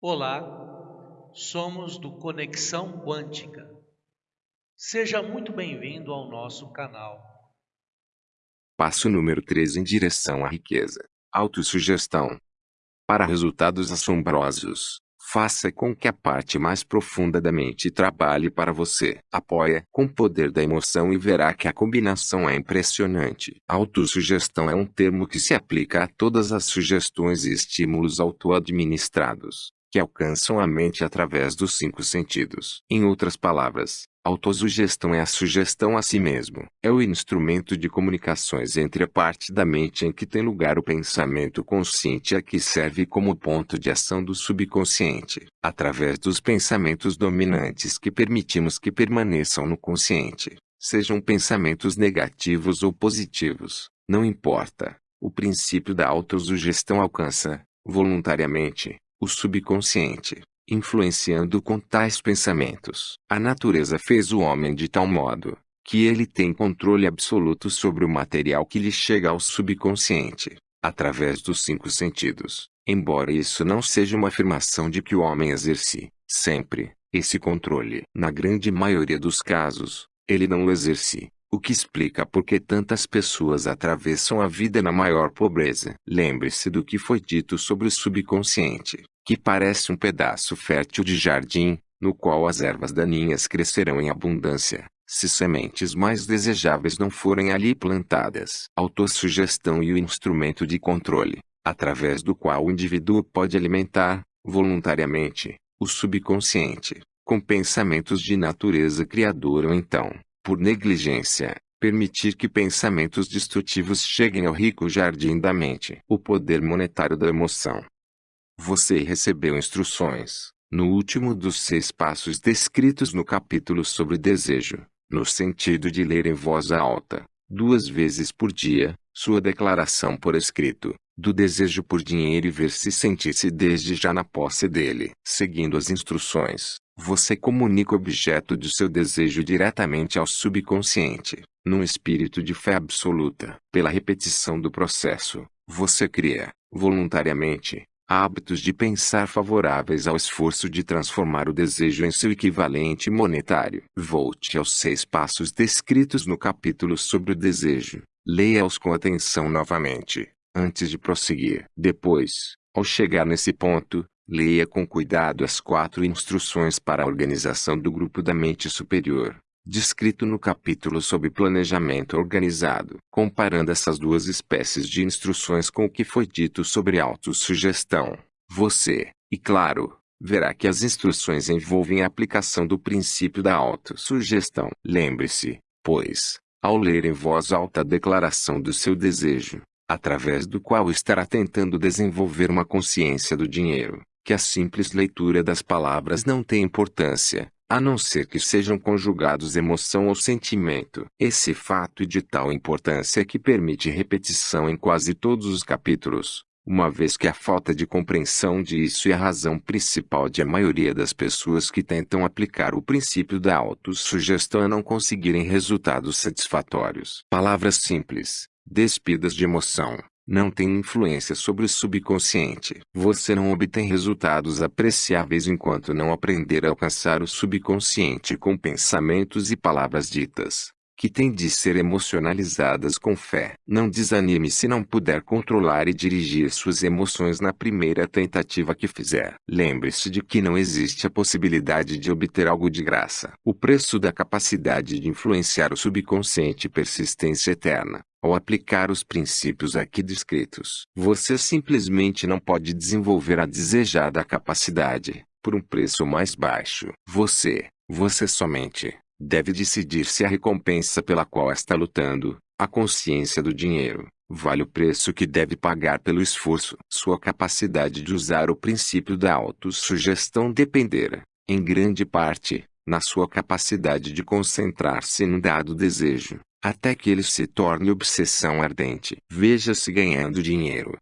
Olá, somos do Conexão Quântica. Seja muito bem-vindo ao nosso canal. Passo número 13 em direção à riqueza. Autossugestão. Para resultados assombrosos, faça com que a parte mais profunda da mente trabalhe para você. Apoia com o poder da emoção e verá que a combinação é impressionante. Autossugestão é um termo que se aplica a todas as sugestões e estímulos auto-administrados que alcançam a mente através dos cinco sentidos. Em outras palavras, autossugestão é a sugestão a si mesmo. É o instrumento de comunicações entre a parte da mente em que tem lugar o pensamento consciente a que serve como ponto de ação do subconsciente, através dos pensamentos dominantes que permitimos que permaneçam no consciente. Sejam pensamentos negativos ou positivos, não importa. O princípio da autossugestão alcança, voluntariamente, o subconsciente, influenciando com tais pensamentos. A natureza fez o homem de tal modo que ele tem controle absoluto sobre o material que lhe chega ao subconsciente, através dos cinco sentidos. Embora isso não seja uma afirmação de que o homem exerce, sempre, esse controle. Na grande maioria dos casos, ele não o exerce, o que explica por que tantas pessoas atravessam a vida na maior pobreza. Lembre-se do que foi dito sobre o subconsciente, que parece um pedaço fértil de jardim, no qual as ervas daninhas crescerão em abundância, se sementes mais desejáveis não forem ali plantadas. Autossugestão e o instrumento de controle, através do qual o indivíduo pode alimentar, voluntariamente, o subconsciente, com pensamentos de natureza criadora ou então, por negligência, permitir que pensamentos destrutivos cheguem ao rico jardim da mente. O poder monetário da emoção. Você recebeu instruções, no último dos seis passos descritos no capítulo sobre desejo, no sentido de ler em voz alta, duas vezes por dia, sua declaração por escrito, do desejo por dinheiro e ver se sentisse desde já na posse dele. Seguindo as instruções, você comunica o objeto de seu desejo diretamente ao subconsciente, num espírito de fé absoluta. Pela repetição do processo, você cria, voluntariamente, hábitos de pensar favoráveis ao esforço de transformar o desejo em seu equivalente monetário. Volte aos seis passos descritos no capítulo sobre o desejo. Leia-os com atenção novamente, antes de prosseguir. Depois, ao chegar nesse ponto, Leia com cuidado as quatro instruções para a organização do grupo da mente superior, descrito no capítulo sobre planejamento organizado. Comparando essas duas espécies de instruções com o que foi dito sobre autossugestão, você, e claro, verá que as instruções envolvem a aplicação do princípio da autossugestão. Lembre-se, pois, ao ler em voz alta a declaração do seu desejo, através do qual estará tentando desenvolver uma consciência do dinheiro, que a simples leitura das palavras não tem importância, a não ser que sejam conjugados emoção ou sentimento. Esse fato é de tal importância que permite repetição em quase todos os capítulos, uma vez que a falta de compreensão disso é a razão principal de a maioria das pessoas que tentam aplicar o princípio da autossugestão a não conseguirem resultados satisfatórios. Palavras simples, despidas de emoção, não tem influência sobre o subconsciente. Você não obtém resultados apreciáveis enquanto não aprender a alcançar o subconsciente com pensamentos e palavras ditas, que têm de ser emocionalizadas com fé. Não desanime se não puder controlar e dirigir suas emoções na primeira tentativa que fizer. Lembre-se de que não existe a possibilidade de obter algo de graça. O preço da capacidade de influenciar o subconsciente persistência eterna. Ao aplicar os princípios aqui descritos, você simplesmente não pode desenvolver a desejada capacidade, por um preço mais baixo. Você, você somente, deve decidir se a recompensa pela qual está lutando, a consciência do dinheiro, vale o preço que deve pagar pelo esforço. Sua capacidade de usar o princípio da autossugestão dependerá, em grande parte, na sua capacidade de concentrar-se num dado desejo até que ele se torne obsessão ardente. Veja-se ganhando dinheiro.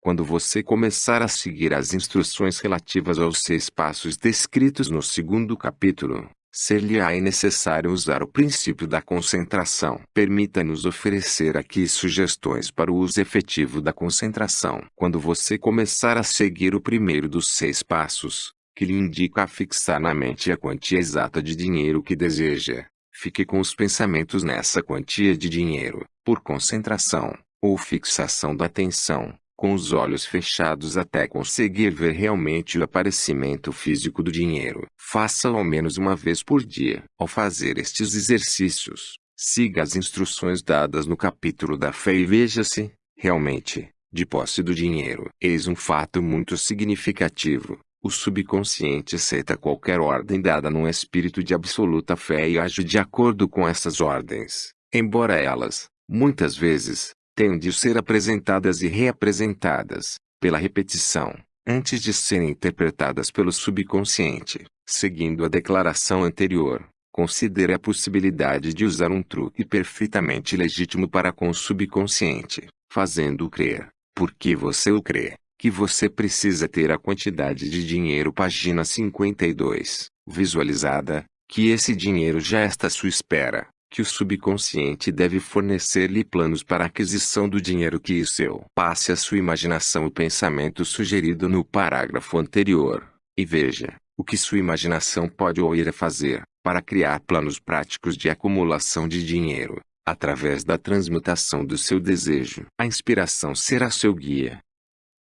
Quando você começar a seguir as instruções relativas aos seis passos descritos no segundo capítulo, ser-lhe-á necessário usar o princípio da concentração. Permita-nos oferecer aqui sugestões para o uso efetivo da concentração. Quando você começar a seguir o primeiro dos seis passos, que lhe indica a fixar na mente a quantia exata de dinheiro que deseja, fique com os pensamentos nessa quantia de dinheiro, por concentração, ou fixação da atenção com os olhos fechados até conseguir ver realmente o aparecimento físico do dinheiro. Faça ao menos uma vez por dia. Ao fazer estes exercícios, siga as instruções dadas no capítulo da fé e veja-se, realmente, de posse do dinheiro. Eis um fato muito significativo. O subconsciente aceita qualquer ordem dada num espírito de absoluta fé e age de acordo com essas ordens, embora elas, muitas vezes, têm de ser apresentadas e reapresentadas, pela repetição, antes de serem interpretadas pelo subconsciente. Seguindo a declaração anterior, considere a possibilidade de usar um truque perfeitamente legítimo para com o subconsciente, fazendo-o crer, porque você o crê, que você precisa ter a quantidade de dinheiro página 52, visualizada, que esse dinheiro já está à sua espera, que o subconsciente deve fornecer-lhe planos para a aquisição do dinheiro que é seu. Passe à sua imaginação o pensamento sugerido no parágrafo anterior, e veja, o que sua imaginação pode ou irá fazer, para criar planos práticos de acumulação de dinheiro, através da transmutação do seu desejo. A inspiração será seu guia.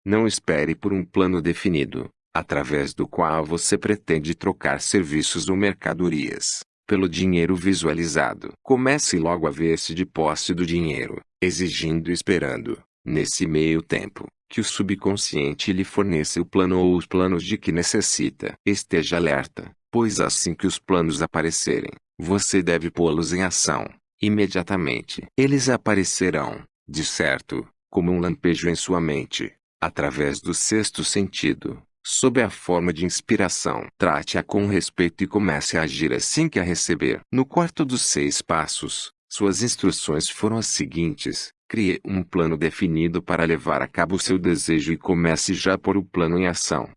Não espere por um plano definido, através do qual você pretende trocar serviços ou mercadorias pelo dinheiro visualizado. Comece logo a ver-se de posse do dinheiro, exigindo e esperando, nesse meio tempo, que o subconsciente lhe forneça o plano ou os planos de que necessita. Esteja alerta, pois assim que os planos aparecerem, você deve pô-los em ação, imediatamente. Eles aparecerão, de certo, como um lampejo em sua mente, através do sexto sentido, sob a forma de inspiração. Trate-a com respeito e comece a agir assim que a receber. No quarto dos seis passos, suas instruções foram as seguintes. Crie um plano definido para levar a cabo o seu desejo e comece já a pôr o plano em ação.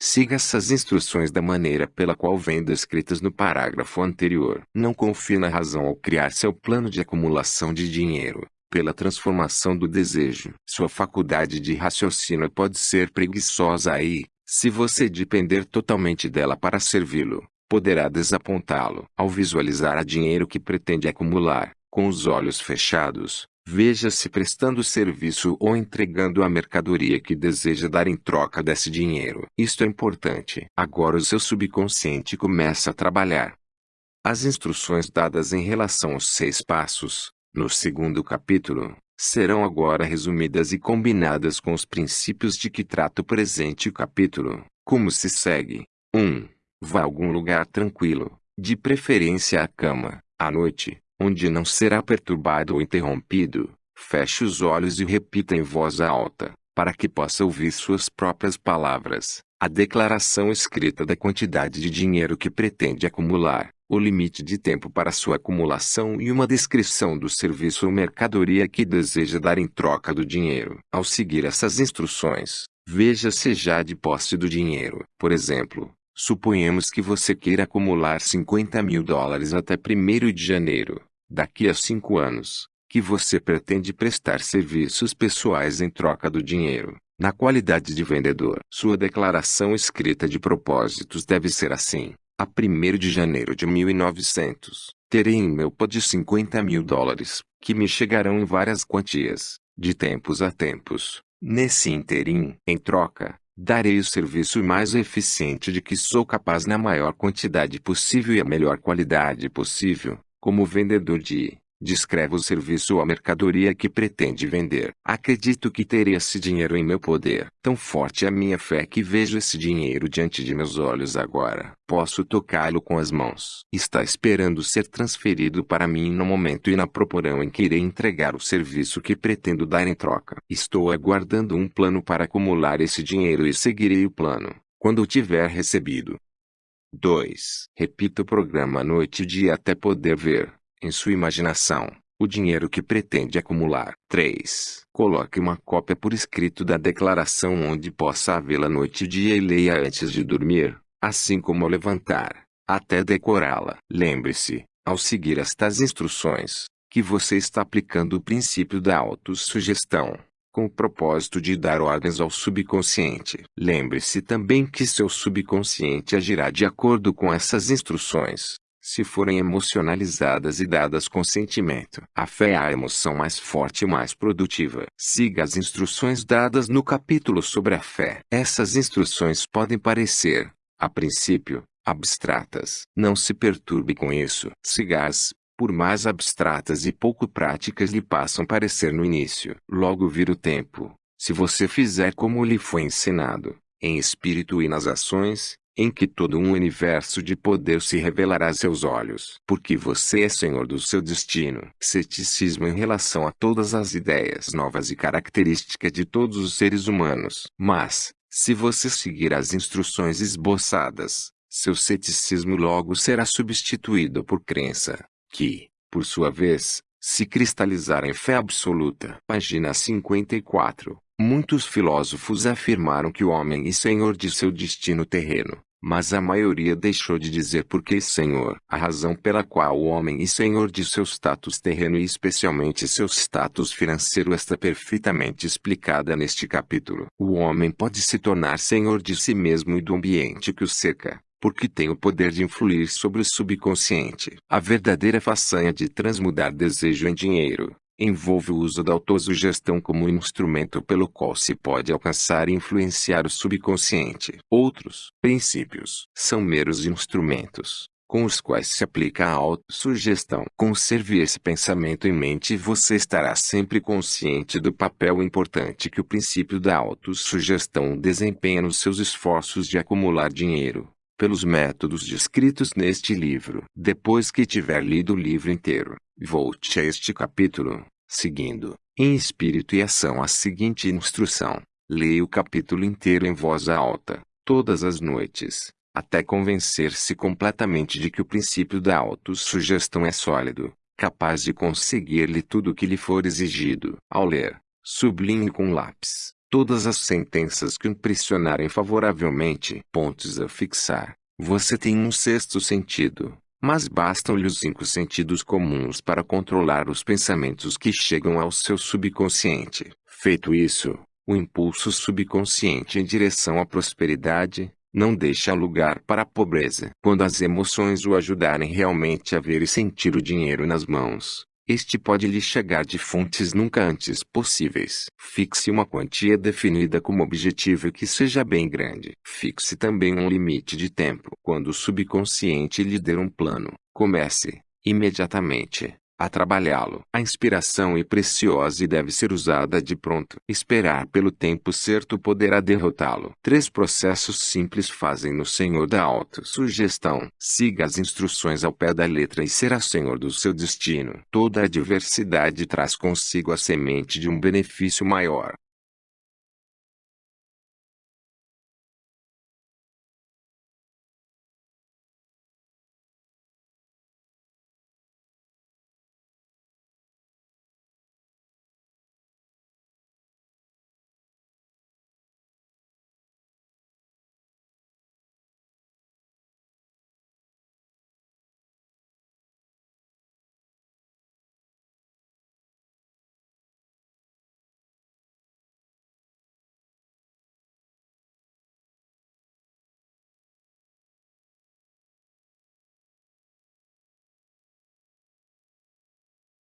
Siga essas instruções da maneira pela qual vêm descritas no parágrafo anterior. Não confie na razão ao criar seu plano de acumulação de dinheiro, pela transformação do desejo. Sua faculdade de raciocínio pode ser preguiçosa aí, se você depender totalmente dela para servi-lo, poderá desapontá-lo. Ao visualizar a dinheiro que pretende acumular, com os olhos fechados, veja-se prestando serviço ou entregando a mercadoria que deseja dar em troca desse dinheiro. Isto é importante. Agora o seu subconsciente começa a trabalhar. As instruções dadas em relação aos seis passos, no segundo capítulo, serão agora resumidas e combinadas com os princípios de que trata o presente capítulo. Como se segue? 1. Um, vá a algum lugar tranquilo, de preferência à cama, à noite, onde não será perturbado ou interrompido. Feche os olhos e repita em voz alta, para que possa ouvir suas próprias palavras, a declaração escrita da quantidade de dinheiro que pretende acumular o limite de tempo para sua acumulação e uma descrição do serviço ou mercadoria que deseja dar em troca do dinheiro. Ao seguir essas instruções, veja se já de posse do dinheiro. Por exemplo, suponhamos que você queira acumular 50 mil dólares até 1 de janeiro, daqui a 5 anos, que você pretende prestar serviços pessoais em troca do dinheiro. Na qualidade de vendedor, sua declaração escrita de propósitos deve ser assim. A 1 de janeiro de 1900, terei em meu pod 50 mil dólares, que me chegarão em várias quantias, de tempos a tempos. Nesse interim, em troca, darei o serviço mais eficiente de que sou capaz na maior quantidade possível e a melhor qualidade possível, como vendedor de Descreve o serviço ou a mercadoria que pretende vender. Acredito que terei esse dinheiro em meu poder. Tão forte é a minha fé que vejo esse dinheiro diante de meus olhos agora. Posso tocá-lo com as mãos. Está esperando ser transferido para mim no momento e na proporção em que irei entregar o serviço que pretendo dar em troca. Estou aguardando um plano para acumular esse dinheiro e seguirei o plano, quando o tiver recebido. 2. Repita o programa noite e dia até poder ver em sua imaginação, o dinheiro que pretende acumular. 3. Coloque uma cópia por escrito da declaração onde possa havê-la noite e dia e leia antes de dormir, assim como ao levantar, até decorá-la. Lembre-se, ao seguir estas instruções, que você está aplicando o princípio da autossugestão, com o propósito de dar ordens ao subconsciente. Lembre-se também que seu subconsciente agirá de acordo com essas instruções, se forem emocionalizadas e dadas com sentimento. A fé é a emoção mais forte e mais produtiva. Siga as instruções dadas no capítulo sobre a fé. Essas instruções podem parecer, a princípio, abstratas. Não se perturbe com isso. Siga-as, por mais abstratas e pouco práticas lhe passam parecer no início. Logo vir o tempo, se você fizer como lhe foi ensinado, em espírito e nas ações, em que todo um universo de poder se revelará a seus olhos. Porque você é senhor do seu destino. Ceticismo em relação a todas as ideias novas e características de todos os seres humanos. Mas, se você seguir as instruções esboçadas, seu ceticismo logo será substituído por crença que, por sua vez, se cristalizar em fé absoluta. Página 54. Muitos filósofos afirmaram que o homem é senhor de seu destino terreno, mas a maioria deixou de dizer por que senhor. A razão pela qual o homem é senhor de seu status terreno e especialmente seu status financeiro está perfeitamente explicada neste capítulo. O homem pode se tornar senhor de si mesmo e do ambiente que o cerca, porque tem o poder de influir sobre o subconsciente. A verdadeira façanha de transmudar desejo em dinheiro envolve o uso da autossugestão como instrumento pelo qual se pode alcançar e influenciar o subconsciente. Outros princípios são meros instrumentos com os quais se aplica a autossugestão. Conserve esse pensamento em mente e você estará sempre consciente do papel importante que o princípio da autossugestão desempenha nos seus esforços de acumular dinheiro pelos métodos descritos neste livro. Depois que tiver lido o livro inteiro, volte a este capítulo, seguindo, em espírito e ação a seguinte instrução. Leia o capítulo inteiro em voz alta, todas as noites, até convencer-se completamente de que o princípio da autossugestão é sólido, capaz de conseguir-lhe tudo o que lhe for exigido. Ao ler, sublinhe com lápis Todas as sentenças que impressionarem favoravelmente, pontos a fixar. Você tem um sexto sentido, mas bastam-lhe os cinco sentidos comuns para controlar os pensamentos que chegam ao seu subconsciente. Feito isso, o impulso subconsciente em direção à prosperidade, não deixa lugar para a pobreza. Quando as emoções o ajudarem realmente a ver e sentir o dinheiro nas mãos, este pode lhe chegar de fontes nunca antes possíveis. Fixe uma quantia definida como objetivo que seja bem grande. Fixe também um limite de tempo. Quando o subconsciente lhe der um plano, comece, imediatamente, a trabalhá-lo. A inspiração é preciosa e deve ser usada de pronto. Esperar pelo tempo certo poderá derrotá-lo. Três processos simples fazem no Senhor da autossugestão. Siga as instruções ao pé da letra e será senhor do seu destino. Toda adversidade traz consigo a semente de um benefício maior.